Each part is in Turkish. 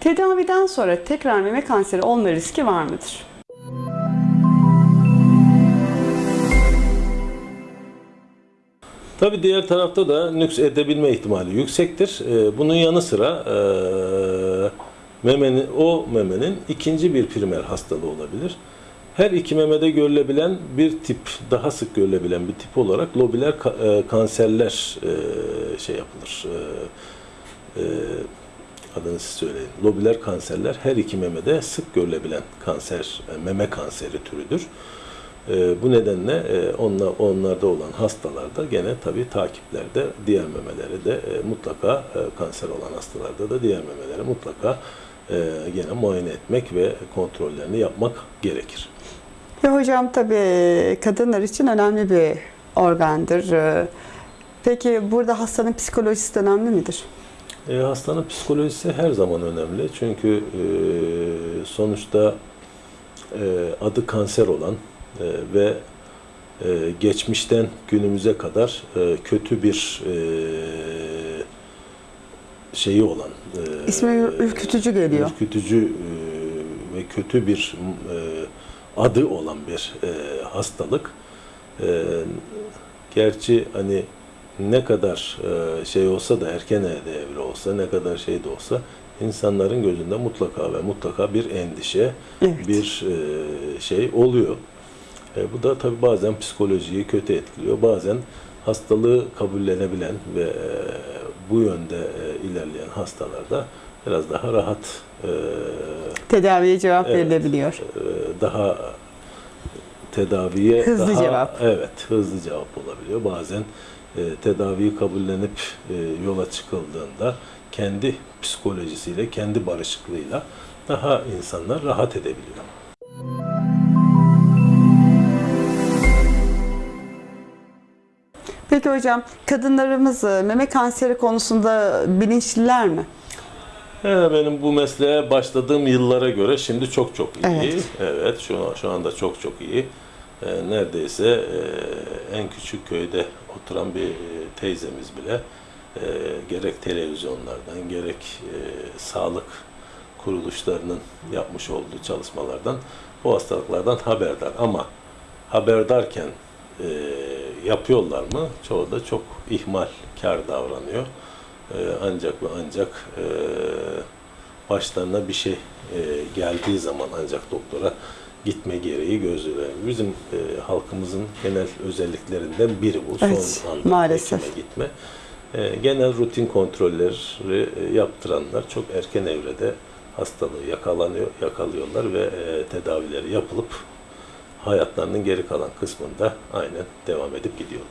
Tedaviden sonra tekrar meme kanseri olma riski var mıdır? Tabi diğer tarafta da nüks edebilme ihtimali yüksektir. Ee, bunun yanı sıra e, memenin, o memenin ikinci bir primer hastalığı olabilir. Her iki memede görülebilen bir tip, daha sık görülebilen bir tip olarak lobiler e, kanserler e, şey yapılır. E, adını siz söyleyin. Lobiler kanserler her iki memede sık görülebilen kanser, meme kanseri türüdür. Bu nedenle onlar, onlarda olan hastalarda gene tabii takiplerde diğer memeleri de mutlaka kanser olan hastalarda da diğer memeleri mutlaka gene muayene etmek ve kontrollerini yapmak gerekir. Ya hocam tabii kadınlar için önemli bir organdır. Ee, Peki burada hastanın psikolojisi de önemli midir? E, hastanın psikolojisi her zaman önemli. Çünkü e, sonuçta e, adı kanser olan e, ve e, geçmişten günümüze kadar e, kötü bir e, şeyi olan e, İsmi ürkütücü geliyor. ürkütücü e, ve kötü bir e, adı olan bir e, hastalık. E, gerçi hani ne kadar e, şey olsa da erken evre olsa, ne kadar şey de olsa insanların gözünde mutlaka ve mutlaka bir endişe, Evet. bir e, şey oluyor. E, bu da tabii bazen psikolojiyi kötü etkiliyor. Bazen hastalığı kabullenebilen ve e, bu yönde e, ilerleyen hastalarda biraz daha rahat, e, Tedaviye cevap Evet. verilebiliyor. daha tedaviye Hızlı daha, cevap. Evet, hızlı cevap olabiliyor. Bazen e, tedaviyi kabullenip e, yola çıkıldığında kendi psikolojisiyle, kendi barışıklığıyla daha insanlar rahat edebiliyor. Peki hocam kadınlarımız e, meme kanseri konusunda bilinçliler mi? Benim bu mesleğe başladığım yıllara göre şimdi çok çok iyi. Evet. Evet, şu, şu anda çok çok iyi. Ee, neredeyse e, en küçük köyde oturan bir e, teyzemiz bile e, gerek televizyonlardan gerek e, sağlık kuruluşlarının yapmış olduğu çalışmalardan bu hastalıklardan haberdar. Ama haberdarken e, yapıyorlar mı? Çoğu da çok ihmalkar davranıyor. Ee, ancak ve ancak e, başlarına bir şey e, geldiği zaman ancak doktora gitme gereği gözlüyor. Bizim e, halkımızın genel özelliklerinden biri bu. Evet, Son anda maalesef. gitme. E, genel rutin kontrolleri e, yaptıranlar çok erken evrede hastalığı yakalanıyor, yakalıyorlar ve e, tedavileri yapılıp hayatlarının geri kalan kısmında aynen devam edip gidiyor.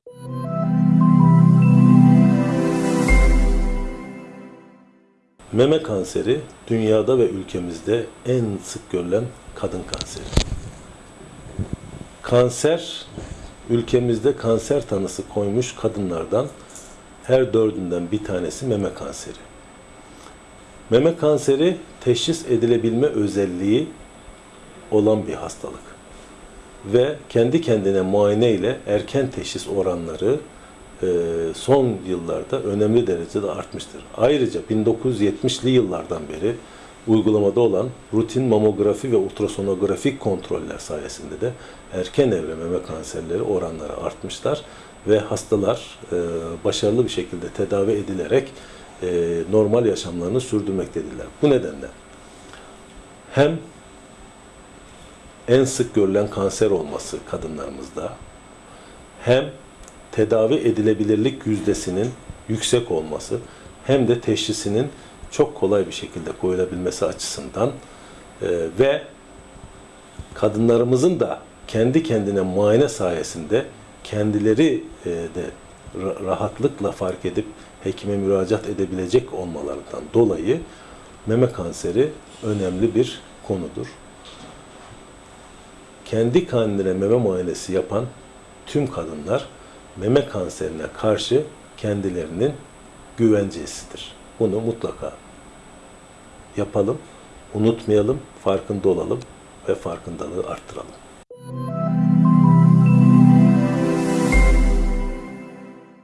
Meme kanseri dünyada ve ülkemizde en sık görülen kadın kanseri. Kanser ülkemizde kanser tanısı koymuş kadınlardan her dördünden bir tanesi meme kanseri. Meme kanseri teşhis edilebilme özelliği olan bir hastalık ve kendi kendine muayene ile erken teşhis oranları e, son yıllarda önemli derecede artmıştır. Ayrıca 1970'li yıllardan beri uygulamada olan rutin mamografi ve ultrasonografik kontroller sayesinde de erken evre meme kanserleri oranları artmışlar ve hastalar e, başarılı bir şekilde tedavi edilerek e, normal yaşamlarını sürdürmektedirler. Bu nedenle hem en sık görülen kanser olması kadınlarımızda hem tedavi edilebilirlik yüzdesinin yüksek olması hem de teşhisinin çok kolay bir şekilde koyulabilmesi açısından e, ve kadınlarımızın da kendi kendine muayene sayesinde kendileri e, de ra- rahatlıkla fark edip hekime müracaat edebilecek olmalarından dolayı meme kanseri önemli bir konudur kendi kendine meme muayenesi yapan tüm kadınlar meme kanserine karşı kendilerinin güvencesidir. Bunu mutlaka yapalım, unutmayalım, farkında olalım ve farkındalığı arttıralım.